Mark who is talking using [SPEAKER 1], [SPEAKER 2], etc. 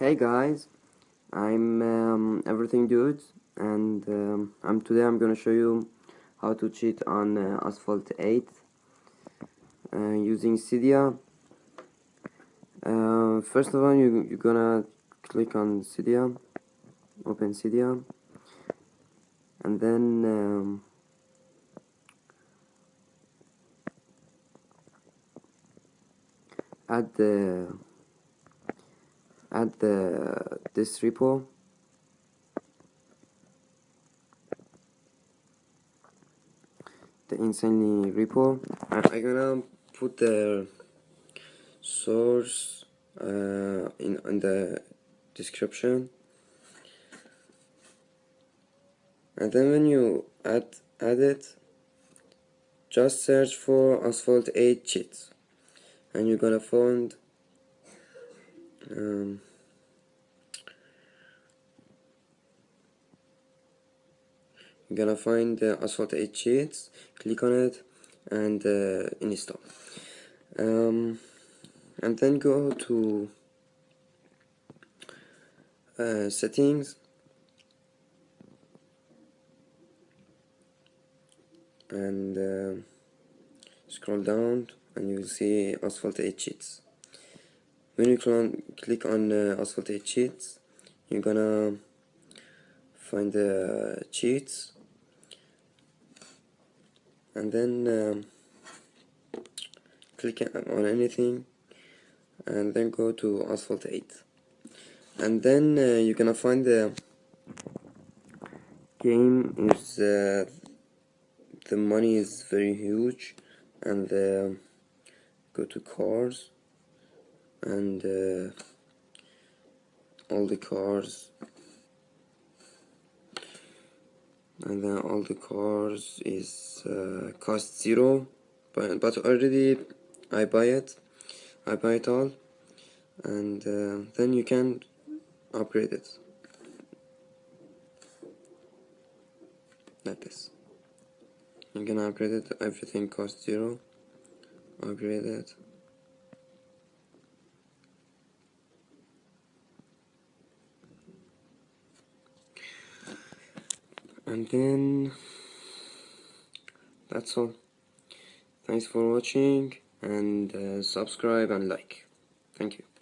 [SPEAKER 1] Hey guys, I'm um, Everything Dude, and um, I'm today I'm gonna show you how to cheat on uh, Asphalt 8 uh, using Cydia. Uh, first of all, you you're gonna click on Cydia, open Cydia, and then um, add the add the this repo. The insanely repo. I, I'm gonna put the source uh, in, in the description. And then when you add add it just search for asphalt 8 cheats and you're gonna find um, you're gonna find the asphalt 8 cheats click on it and uh, install. Um, and then go to uh, settings. And uh, scroll down and you will see asphalt 8 cheats when you click on uh, asphalt 8 cheats you're gonna find the cheats and then um, click on anything and then go to asphalt 8 and then uh, you're gonna find the game is uh, the money is very huge and uh, go to cars and uh, all the cars and then all the cars is uh, cost zero but, but already I buy it. I buy it all. And uh, then you can upgrade it. Like this. You can upgrade it. Everything costs zero. Upgrade it and then that's all. Thanks for watching and uh, subscribe and like. Thank you